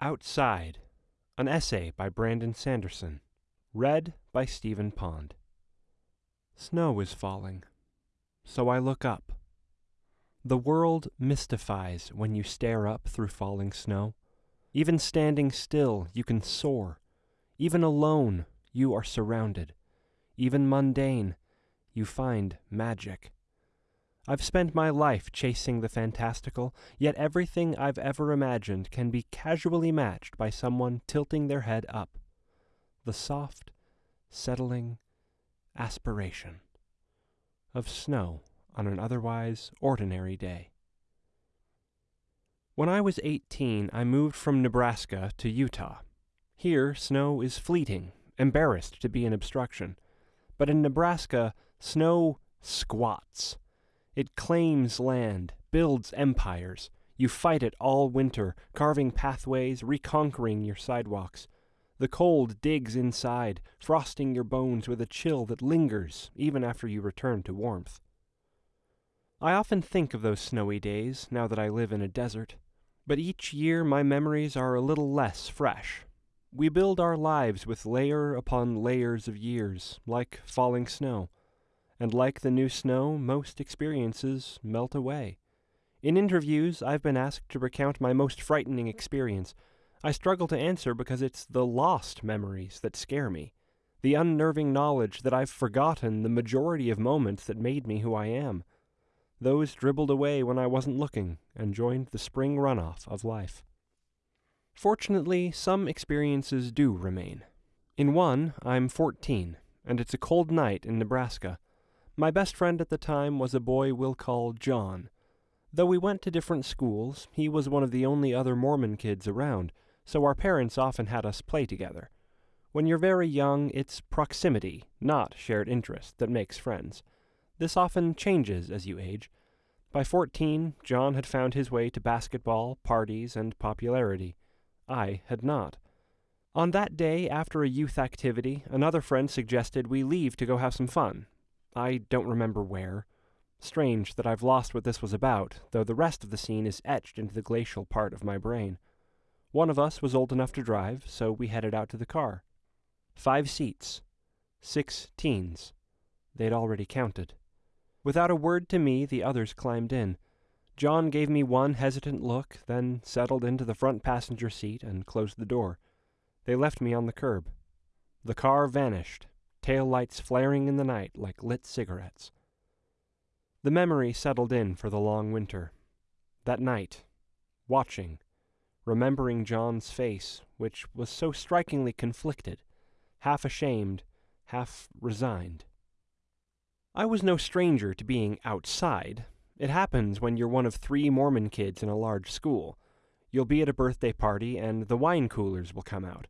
Outside, an essay by Brandon Sanderson, read by Stephen Pond. Snow is falling, so I look up. The world mystifies when you stare up through falling snow. Even standing still, you can soar. Even alone, you are surrounded. Even mundane, you find magic. I've spent my life chasing the fantastical, yet everything I've ever imagined can be casually matched by someone tilting their head up. The soft, settling aspiration of snow on an otherwise ordinary day. When I was 18, I moved from Nebraska to Utah. Here, snow is fleeting, embarrassed to be an obstruction. But in Nebraska, snow squats. It claims land, builds empires. You fight it all winter, carving pathways, reconquering your sidewalks. The cold digs inside, frosting your bones with a chill that lingers even after you return to warmth. I often think of those snowy days now that I live in a desert, but each year my memories are a little less fresh. We build our lives with layer upon layers of years, like falling snow and like the new snow, most experiences melt away. In interviews, I've been asked to recount my most frightening experience. I struggle to answer because it's the lost memories that scare me, the unnerving knowledge that I've forgotten the majority of moments that made me who I am. Those dribbled away when I wasn't looking and joined the spring runoff of life. Fortunately, some experiences do remain. In one, I'm 14, and it's a cold night in Nebraska. My best friend at the time was a boy we'll call John. Though we went to different schools, he was one of the only other Mormon kids around, so our parents often had us play together. When you're very young, it's proximity, not shared interest, that makes friends. This often changes as you age. By 14, John had found his way to basketball, parties, and popularity. I had not. On that day, after a youth activity, another friend suggested we leave to go have some fun, I don't remember where. Strange that I've lost what this was about, though the rest of the scene is etched into the glacial part of my brain. One of us was old enough to drive, so we headed out to the car. Five seats. Six teens. They'd already counted. Without a word to me, the others climbed in. John gave me one hesitant look, then settled into the front passenger seat and closed the door. They left me on the curb. The car vanished, tail lights flaring in the night like lit cigarettes. The memory settled in for the long winter. That night, watching, remembering John's face, which was so strikingly conflicted, half ashamed, half resigned. I was no stranger to being outside. It happens when you're one of three Mormon kids in a large school. You'll be at a birthday party, and the wine coolers will come out.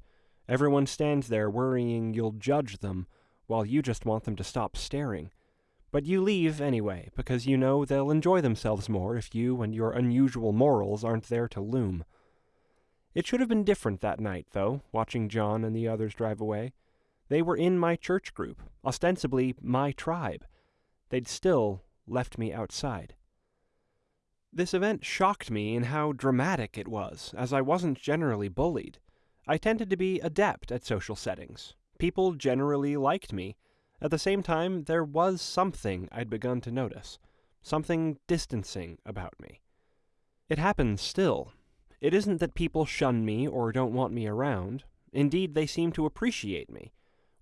Everyone stands there worrying you'll judge them while you just want them to stop staring. But you leave anyway, because you know they'll enjoy themselves more if you and your unusual morals aren't there to loom. It should have been different that night, though, watching John and the others drive away. They were in my church group, ostensibly my tribe. They'd still left me outside. This event shocked me in how dramatic it was, as I wasn't generally bullied. I tended to be adept at social settings, People generally liked me. At the same time, there was something I'd begun to notice, something distancing about me. It happens still. It isn't that people shun me or don't want me around. Indeed, they seem to appreciate me.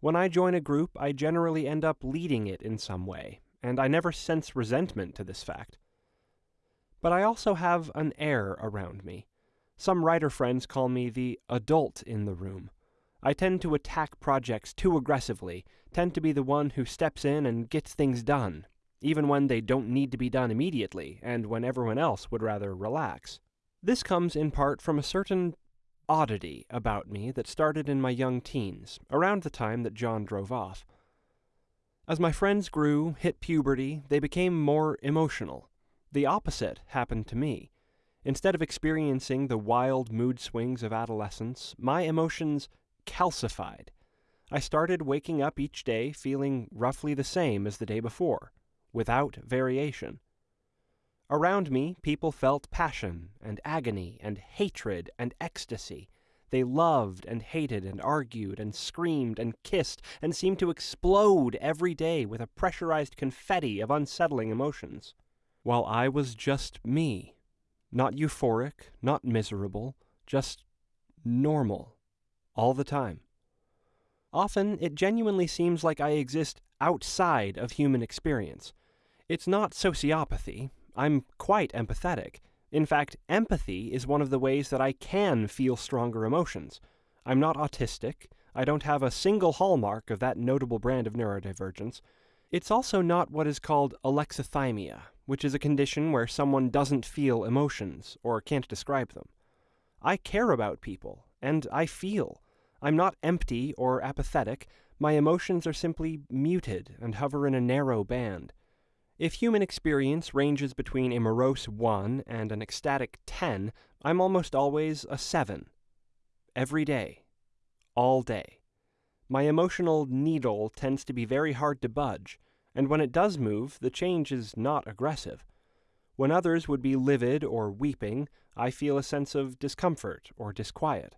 When I join a group, I generally end up leading it in some way, and I never sense resentment to this fact. But I also have an air around me. Some writer friends call me the adult in the room. I tend to attack projects too aggressively, tend to be the one who steps in and gets things done, even when they don't need to be done immediately, and when everyone else would rather relax. This comes in part from a certain oddity about me that started in my young teens, around the time that John drove off. As my friends grew, hit puberty, they became more emotional. The opposite happened to me. Instead of experiencing the wild mood swings of adolescence, my emotions calcified. I started waking up each day feeling roughly the same as the day before, without variation. Around me, people felt passion and agony and hatred and ecstasy. They loved and hated and argued and screamed and kissed and seemed to explode every day with a pressurized confetti of unsettling emotions. While I was just me. Not euphoric, not miserable, just normal. All the time. Often, it genuinely seems like I exist outside of human experience. It's not sociopathy. I'm quite empathetic. In fact, empathy is one of the ways that I can feel stronger emotions. I'm not autistic. I don't have a single hallmark of that notable brand of neurodivergence. It's also not what is called alexithymia, which is a condition where someone doesn't feel emotions or can't describe them. I care about people, and I feel. I'm not empty or apathetic. My emotions are simply muted and hover in a narrow band. If human experience ranges between a morose 1 and an ecstatic 10, I'm almost always a 7. Every day. All day. My emotional needle tends to be very hard to budge, and when it does move, the change is not aggressive. When others would be livid or weeping, I feel a sense of discomfort or disquiet.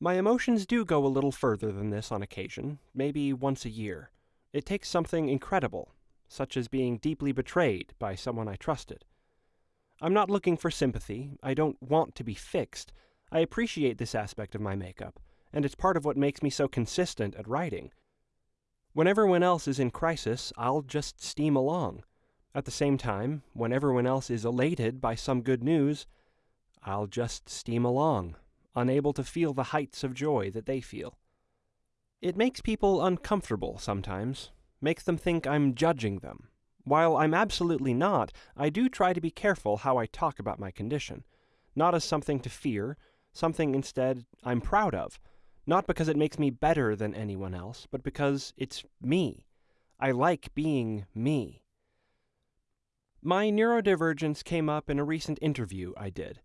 My emotions do go a little further than this on occasion, maybe once a year. It takes something incredible, such as being deeply betrayed by someone I trusted. I'm not looking for sympathy. I don't want to be fixed. I appreciate this aspect of my makeup, and it's part of what makes me so consistent at writing. When everyone else is in crisis, I'll just steam along. At the same time, when everyone else is elated by some good news, I'll just steam along, unable to feel the heights of joy that they feel. It makes people uncomfortable sometimes, makes them think I'm judging them. While I'm absolutely not, I do try to be careful how I talk about my condition. Not as something to fear, something instead I'm proud of. Not because it makes me better than anyone else, but because it's me. I like being me. My neurodivergence came up in a recent interview I did.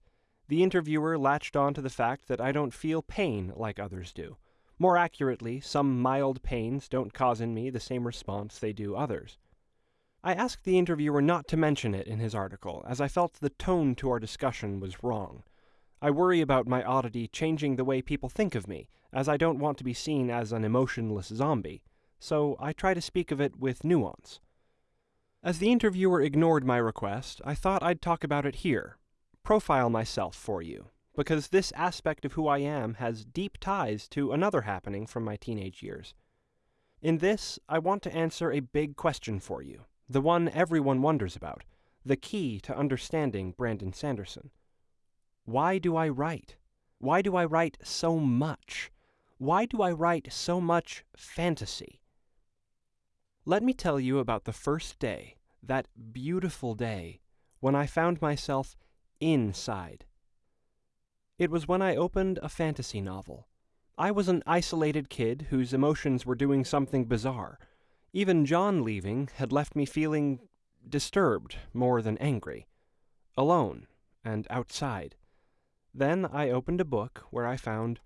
The interviewer latched on to the fact that I don't feel pain like others do. More accurately, some mild pains don't cause in me the same response they do others. I asked the interviewer not to mention it in his article, as I felt the tone to our discussion was wrong. I worry about my oddity changing the way people think of me, as I don't want to be seen as an emotionless zombie, so I try to speak of it with nuance. As the interviewer ignored my request, I thought I'd talk about it here, profile myself for you, because this aspect of who I am has deep ties to another happening from my teenage years. In this, I want to answer a big question for you, the one everyone wonders about, the key to understanding Brandon Sanderson. Why do I write? Why do I write so much? Why do I write so much fantasy? Let me tell you about the first day, that beautiful day, when I found myself inside it was when I opened a fantasy novel. I was an isolated kid whose emotions were doing something bizarre. Even John leaving had left me feeling disturbed more than angry, alone and outside. Then I opened a book where I found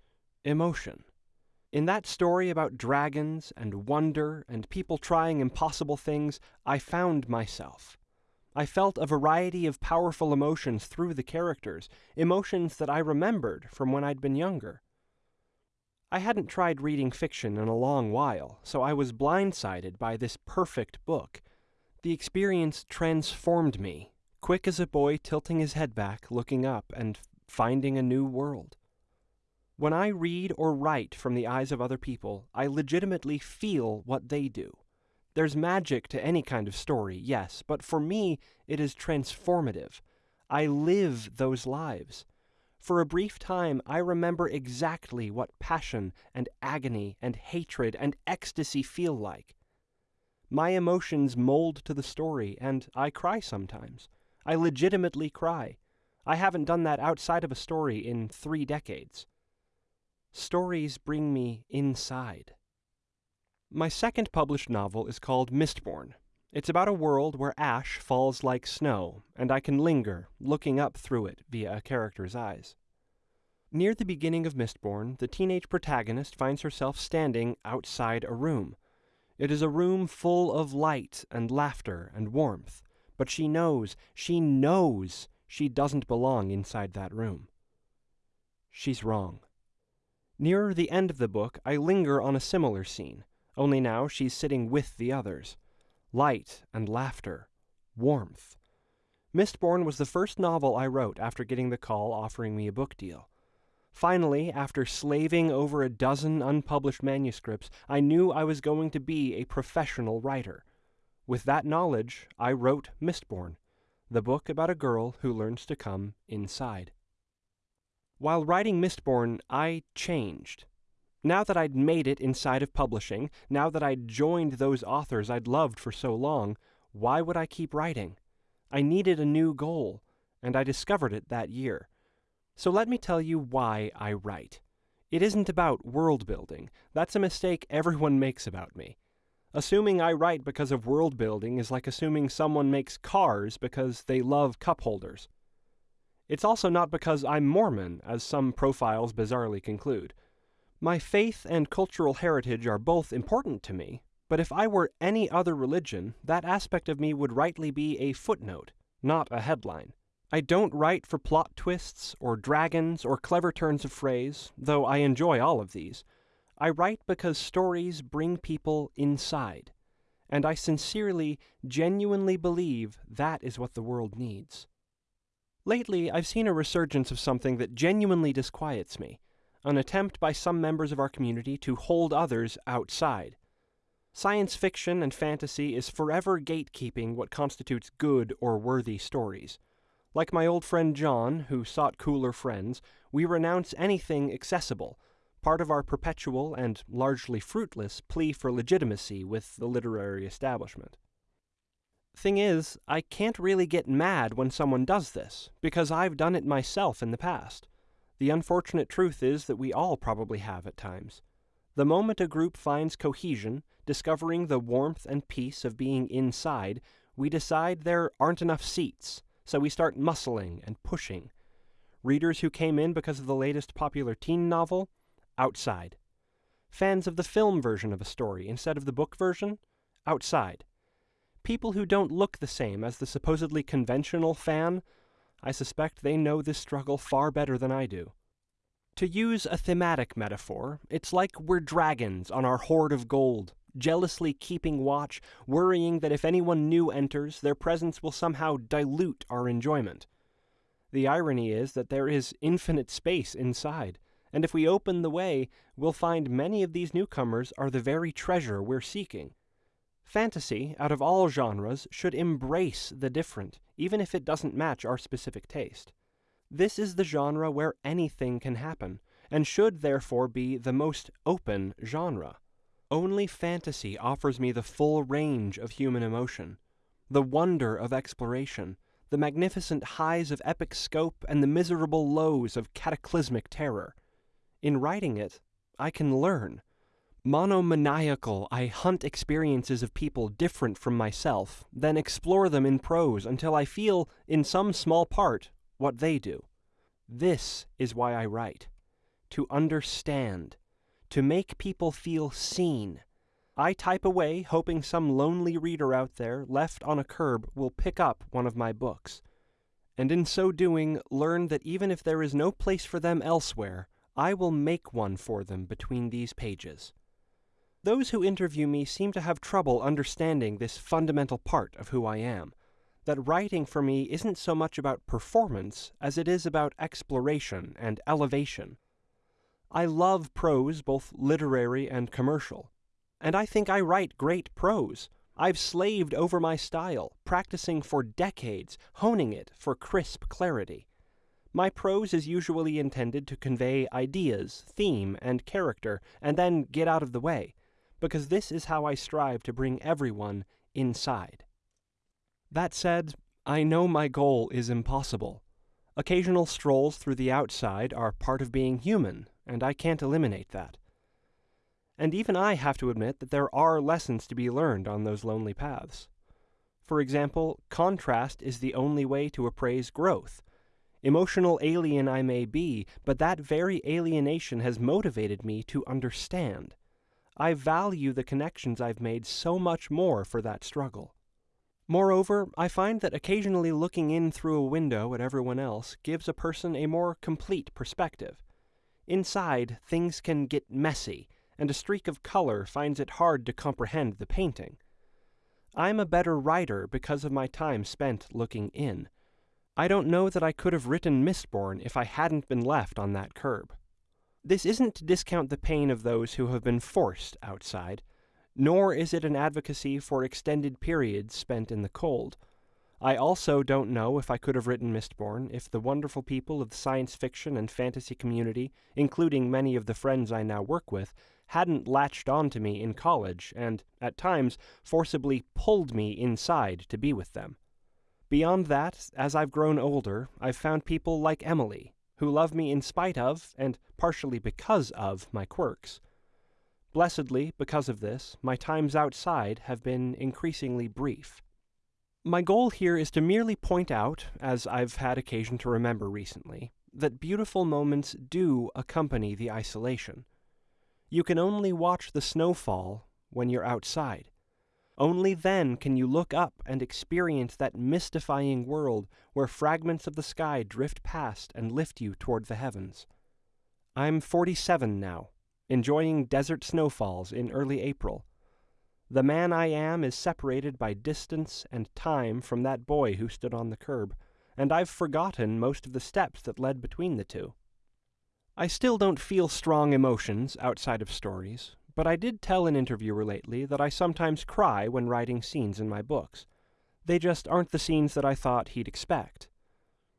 emotion. In that story about dragons and wonder and people trying impossible things, I found myself. I felt a variety of powerful emotions through the characters, emotions that I remembered from when I'd been younger. I hadn't tried reading fiction in a long while, so I was blindsided by this perfect book. The experience transformed me, quick as a boy tilting his head back, looking up, and finding a new world. When I read or write from the eyes of other people, I legitimately feel what they do. There's magic to any kind of story, yes, but for me, it is transformative. I live those lives. For a brief time, I remember exactly what passion and agony and hatred and ecstasy feel like. My emotions mold to the story, and I cry sometimes. I legitimately cry. I haven't done that outside of a story in three decades. Stories bring me inside. My second published novel is called Mistborn. It's about a world where ash falls like snow, and I can linger, looking up through it via a character's eyes. Near the beginning of Mistborn, the teenage protagonist finds herself standing outside a room. It is a room full of light and laughter and warmth, but she knows, she knows she doesn't belong inside that room. She's wrong. Nearer the end of the book, I linger on a similar scene, only now she's sitting with the others. Light and laughter, warmth. Mistborn was the first novel I wrote after getting the call offering me a book deal. Finally, after slaving over a dozen unpublished manuscripts, I knew I was going to be a professional writer. With that knowledge, I wrote Mistborn, the book about a girl who learns to come inside. While writing Mistborn, I changed. Now that I'd made it inside of publishing, now that I'd joined those authors I'd loved for so long, why would I keep writing? I needed a new goal, and I discovered it that year. So let me tell you why I write. It isn't about world building. That's a mistake everyone makes about me. Assuming I write because of world building is like assuming someone makes cars because they love cup holders. It's also not because I'm Mormon, as some profiles bizarrely conclude. My faith and cultural heritage are both important to me, but if I were any other religion, that aspect of me would rightly be a footnote, not a headline. I don't write for plot twists, or dragons, or clever turns of phrase, though I enjoy all of these. I write because stories bring people inside, and I sincerely, genuinely believe that is what the world needs. Lately, I've seen a resurgence of something that genuinely disquiets me an attempt by some members of our community to hold others outside. Science fiction and fantasy is forever gatekeeping what constitutes good or worthy stories. Like my old friend John, who sought cooler friends, we renounce anything accessible, part of our perpetual and largely fruitless plea for legitimacy with the literary establishment. Thing is, I can't really get mad when someone does this, because I've done it myself in the past. The unfortunate truth is that we all probably have at times. The moment a group finds cohesion, discovering the warmth and peace of being inside, we decide there aren't enough seats, so we start muscling and pushing. Readers who came in because of the latest popular teen novel, outside. Fans of the film version of a story instead of the book version, outside. People who don't look the same as the supposedly conventional fan, I suspect they know this struggle far better than I do. To use a thematic metaphor, it's like we're dragons on our hoard of gold, jealously keeping watch, worrying that if anyone new enters, their presence will somehow dilute our enjoyment. The irony is that there is infinite space inside, and if we open the way, we'll find many of these newcomers are the very treasure we're seeking. Fantasy, out of all genres, should embrace the different, even if it doesn't match our specific taste. This is the genre where anything can happen, and should therefore be the most open genre. Only fantasy offers me the full range of human emotion, the wonder of exploration, the magnificent highs of epic scope, and the miserable lows of cataclysmic terror. In writing it, I can learn. Monomaniacal, I hunt experiences of people different from myself, then explore them in prose until I feel, in some small part, what they do. This is why I write. To understand, to make people feel seen. I type away, hoping some lonely reader out there, left on a curb, will pick up one of my books. And in so doing, learn that even if there is no place for them elsewhere, I will make one for them between these pages. Those who interview me seem to have trouble understanding this fundamental part of who I am that writing for me isn't so much about performance as it is about exploration and elevation. I love prose, both literary and commercial. And I think I write great prose. I've slaved over my style, practicing for decades, honing it for crisp clarity. My prose is usually intended to convey ideas, theme, and character, and then get out of the way, because this is how I strive to bring everyone inside. That said, I know my goal is impossible. Occasional strolls through the outside are part of being human, and I can't eliminate that. And even I have to admit that there are lessons to be learned on those lonely paths. For example, contrast is the only way to appraise growth. Emotional alien I may be, but that very alienation has motivated me to understand. I value the connections I've made so much more for that struggle. Moreover, I find that occasionally looking in through a window at everyone else gives a person a more complete perspective. Inside, things can get messy, and a streak of color finds it hard to comprehend the painting. I'm a better writer because of my time spent looking in. I don't know that I could have written Mistborn if I hadn't been left on that curb. This isn't to discount the pain of those who have been forced outside, nor is it an advocacy for extended periods spent in the cold. I also don't know if I could have written Mistborn if the wonderful people of the science fiction and fantasy community, including many of the friends I now work with, hadn't latched on to me in college and, at times, forcibly pulled me inside to be with them. Beyond that, as I've grown older, I've found people like Emily, who love me in spite of, and partially because of, my quirks. Blessedly, because of this, my times outside have been increasingly brief. My goal here is to merely point out, as I've had occasion to remember recently, that beautiful moments do accompany the isolation. You can only watch the snowfall when you're outside. Only then can you look up and experience that mystifying world where fragments of the sky drift past and lift you toward the heavens. I'm 47 now, enjoying desert snowfalls in early April. The man I am is separated by distance and time from that boy who stood on the curb, and I've forgotten most of the steps that led between the two. I still don't feel strong emotions outside of stories, but I did tell an interviewer lately that I sometimes cry when writing scenes in my books. They just aren't the scenes that I thought he'd expect.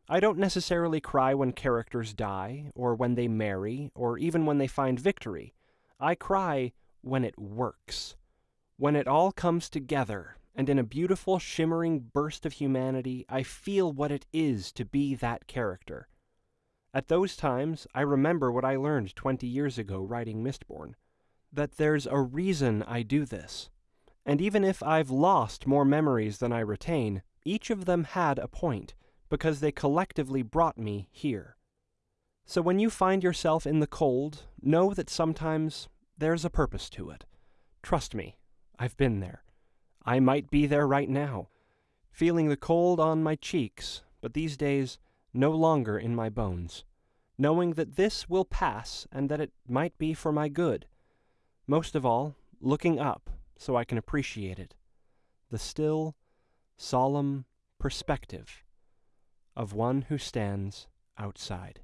I don't necessarily cry when characters die, or when they marry, or even when they find victory. I cry when it works. When it all comes together, and in a beautiful, shimmering burst of humanity, I feel what it is to be that character. At those times, I remember what I learned 20 years ago writing Mistborn that there's a reason I do this. And even if I've lost more memories than I retain, each of them had a point because they collectively brought me here. So when you find yourself in the cold, know that sometimes there's a purpose to it. Trust me, I've been there. I might be there right now, feeling the cold on my cheeks, but these days no longer in my bones, knowing that this will pass and that it might be for my good. Most of all, looking up so I can appreciate it. The still, solemn perspective of one who stands outside.